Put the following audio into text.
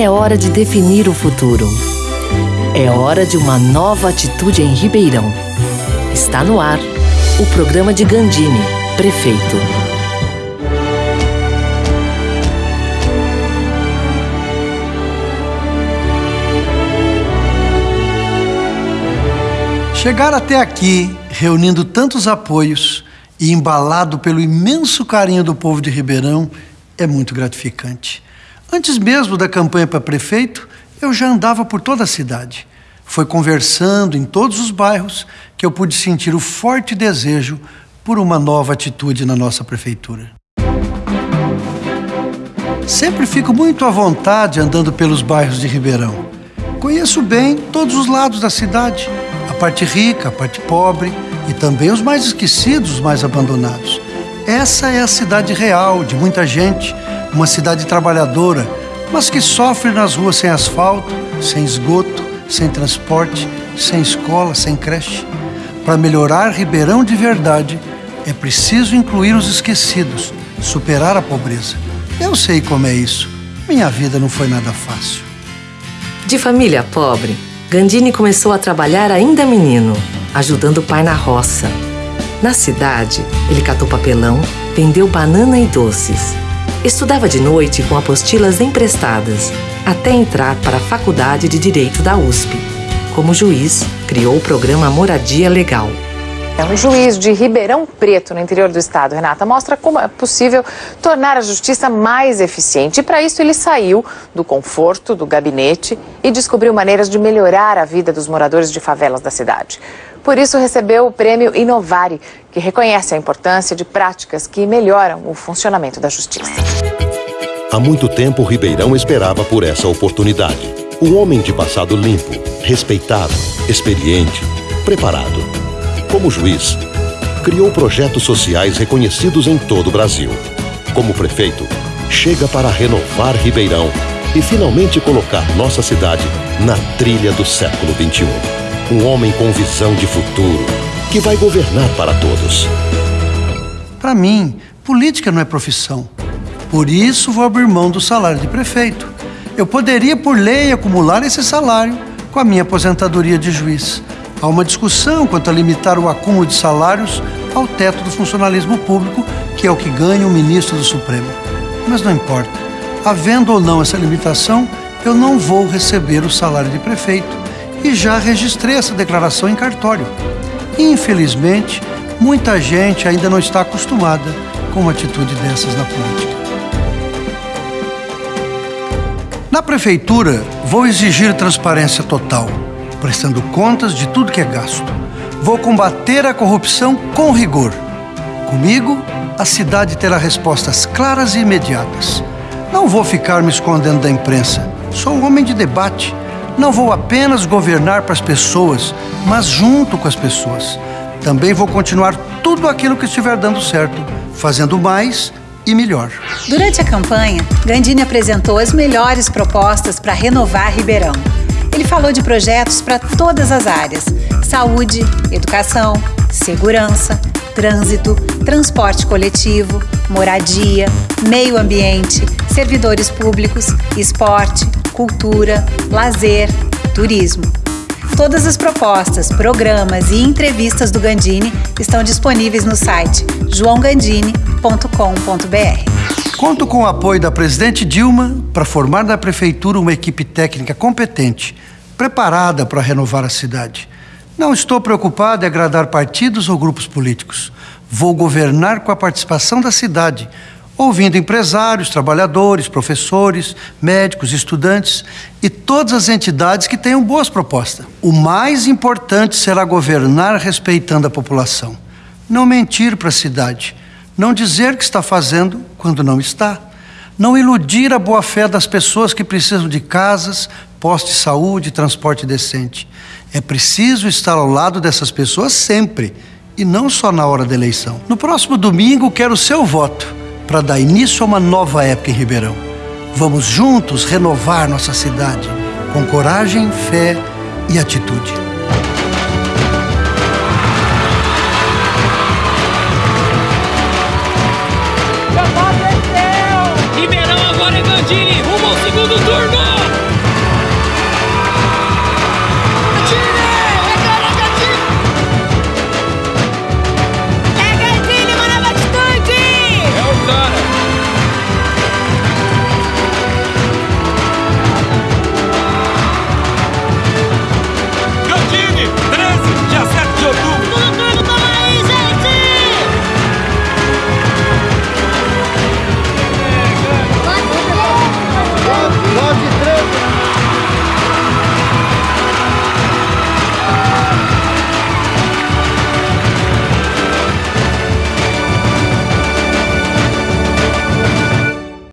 É hora de definir o futuro. É hora de uma nova atitude em Ribeirão. Está no ar o programa de Gandini, prefeito. Chegar até aqui, reunindo tantos apoios e embalado pelo imenso carinho do povo de Ribeirão, é muito gratificante. Antes mesmo da campanha para prefeito, eu já andava por toda a cidade. Foi conversando em todos os bairros que eu pude sentir o forte desejo por uma nova atitude na nossa prefeitura. Sempre fico muito à vontade andando pelos bairros de Ribeirão. Conheço bem todos os lados da cidade parte rica, a parte pobre e também os mais esquecidos, os mais abandonados. Essa é a cidade real de muita gente, uma cidade trabalhadora, mas que sofre nas ruas sem asfalto, sem esgoto, sem transporte, sem escola, sem creche. Para melhorar Ribeirão de verdade, é preciso incluir os esquecidos, superar a pobreza. Eu sei como é isso. Minha vida não foi nada fácil. De família pobre, Gandini começou a trabalhar ainda menino, ajudando o pai na roça. Na cidade, ele catou papelão, vendeu banana e doces. Estudava de noite com apostilas emprestadas, até entrar para a Faculdade de Direito da USP. Como juiz, criou o programa Moradia Legal é um juiz de Ribeirão Preto, no interior do estado, Renata, mostra como é possível tornar a justiça mais eficiente. E para isso ele saiu do conforto do gabinete e descobriu maneiras de melhorar a vida dos moradores de favelas da cidade. Por isso recebeu o prêmio Inovare, que reconhece a importância de práticas que melhoram o funcionamento da justiça. Há muito tempo, Ribeirão esperava por essa oportunidade. Um homem de passado limpo, respeitado, experiente, preparado como juiz, criou projetos sociais reconhecidos em todo o Brasil. Como prefeito, chega para renovar Ribeirão e finalmente colocar nossa cidade na trilha do século XXI. Um homem com visão de futuro que vai governar para todos. Para mim, política não é profissão. Por isso vou abrir mão do salário de prefeito. Eu poderia, por lei, acumular esse salário com a minha aposentadoria de juiz. Há uma discussão quanto a limitar o acúmulo de salários ao teto do funcionalismo público, que é o que ganha o ministro do Supremo. Mas não importa. Havendo ou não essa limitação, eu não vou receber o salário de prefeito e já registrei essa declaração em cartório. Infelizmente, muita gente ainda não está acostumada com uma atitude dessas na política. Na prefeitura, vou exigir transparência total prestando contas de tudo que é gasto. Vou combater a corrupção com rigor. Comigo, a cidade terá respostas claras e imediatas. Não vou ficar me escondendo da imprensa. Sou um homem de debate. Não vou apenas governar para as pessoas, mas junto com as pessoas. Também vou continuar tudo aquilo que estiver dando certo, fazendo mais e melhor. Durante a campanha, Gandini apresentou as melhores propostas para renovar Ribeirão. Ele falou de projetos para todas as áreas: saúde, educação, segurança, trânsito, transporte coletivo, moradia, meio ambiente, servidores públicos, esporte, cultura, lazer, turismo. Todas as propostas, programas e entrevistas do Gandini estão disponíveis no site joãogandini.com.br. Conto com o apoio da presidente Dilma para formar na prefeitura uma equipe técnica competente, preparada para renovar a cidade. Não estou preocupado em agradar partidos ou grupos políticos. Vou governar com a participação da cidade, ouvindo empresários, trabalhadores, professores, médicos, estudantes e todas as entidades que tenham boas propostas. O mais importante será governar respeitando a população. Não mentir para a cidade. Não dizer que está fazendo quando não está. Não iludir a boa-fé das pessoas que precisam de casas, postos de saúde, transporte decente. É preciso estar ao lado dessas pessoas sempre e não só na hora da eleição. No próximo domingo, quero o seu voto para dar início a uma nova época em Ribeirão. Vamos juntos renovar nossa cidade com coragem, fé e atitude. Ribeirão agora é Gandini, rumo ao segundo turno! Minnesota.